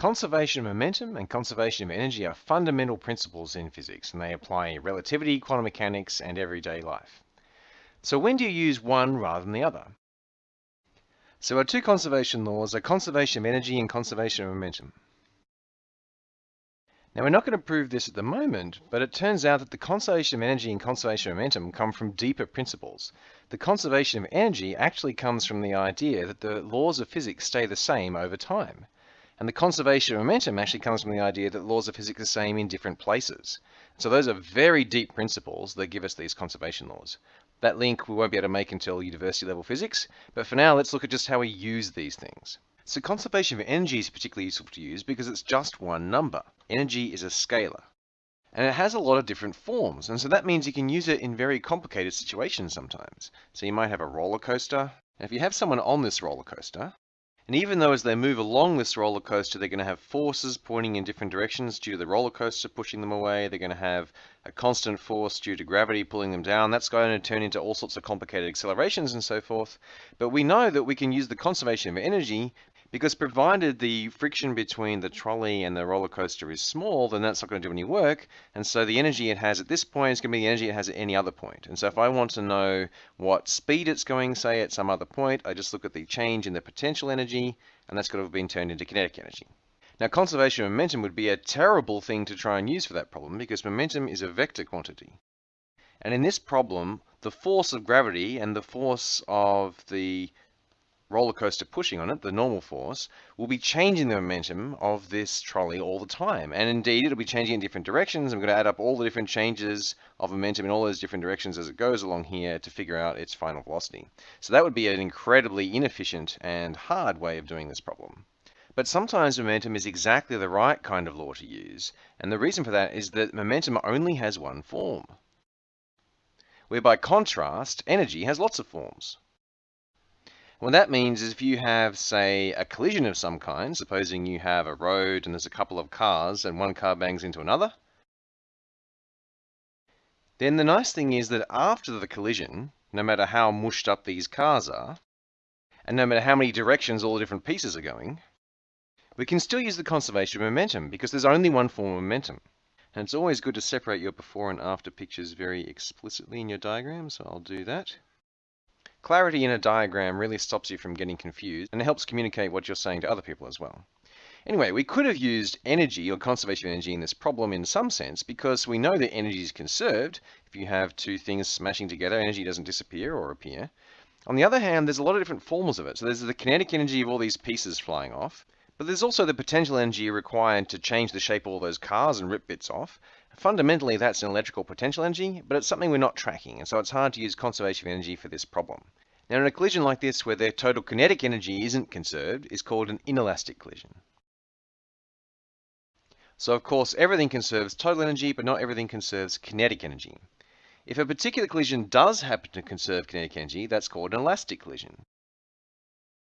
Conservation of momentum and conservation of energy are fundamental principles in physics, and they apply in relativity, quantum mechanics, and everyday life. So when do you use one rather than the other? So our two conservation laws are conservation of energy and conservation of momentum. Now we're not going to prove this at the moment, but it turns out that the conservation of energy and conservation of momentum come from deeper principles. The conservation of energy actually comes from the idea that the laws of physics stay the same over time. And the conservation of momentum actually comes from the idea that laws of physics are the same in different places. So those are very deep principles that give us these conservation laws. That link we won't be able to make until university level physics, but for now let's look at just how we use these things. So conservation of energy is particularly useful to use because it's just one number. Energy is a scalar. And it has a lot of different forms, and so that means you can use it in very complicated situations sometimes. So you might have a roller coaster. And if you have someone on this roller coaster, and even though as they move along this roller coaster, they're going to have forces pointing in different directions due to the roller coaster pushing them away. They're going to have a constant force due to gravity pulling them down. That's going to turn into all sorts of complicated accelerations and so forth. But we know that we can use the conservation of energy because provided the friction between the trolley and the roller coaster is small, then that's not going to do any work. And so the energy it has at this point is going to be the energy it has at any other point. And so if I want to know what speed it's going, say, at some other point, I just look at the change in the potential energy, and that's going to have been turned into kinetic energy. Now, conservation of momentum would be a terrible thing to try and use for that problem because momentum is a vector quantity. And in this problem, the force of gravity and the force of the roller coaster pushing on it, the normal force, will be changing the momentum of this trolley all the time. And indeed, it'll be changing in different directions. I'm going to add up all the different changes of momentum in all those different directions as it goes along here to figure out its final velocity. So that would be an incredibly inefficient and hard way of doing this problem. But sometimes momentum is exactly the right kind of law to use. And the reason for that is that momentum only has one form. Where by contrast, energy has lots of forms. What that means is if you have, say, a collision of some kind, supposing you have a road and there's a couple of cars and one car bangs into another, then the nice thing is that after the collision, no matter how mushed up these cars are, and no matter how many directions all the different pieces are going, we can still use the conservation of momentum because there's only one form of momentum. And it's always good to separate your before and after pictures very explicitly in your diagram, so I'll do that. Clarity in a diagram really stops you from getting confused and helps communicate what you're saying to other people as well. Anyway, we could have used energy or conservation of energy in this problem in some sense because we know that energy is conserved. If you have two things smashing together, energy doesn't disappear or appear. On the other hand, there's a lot of different forms of it. So there's the kinetic energy of all these pieces flying off, but there's also the potential energy required to change the shape of all those cars and rip bits off. Fundamentally, that's an electrical potential energy, but it's something we're not tracking, and so it's hard to use conservation of energy for this problem. Now, in a collision like this, where the total kinetic energy isn't conserved, is called an inelastic collision. So, of course, everything conserves total energy, but not everything conserves kinetic energy. If a particular collision does happen to conserve kinetic energy, that's called an elastic collision.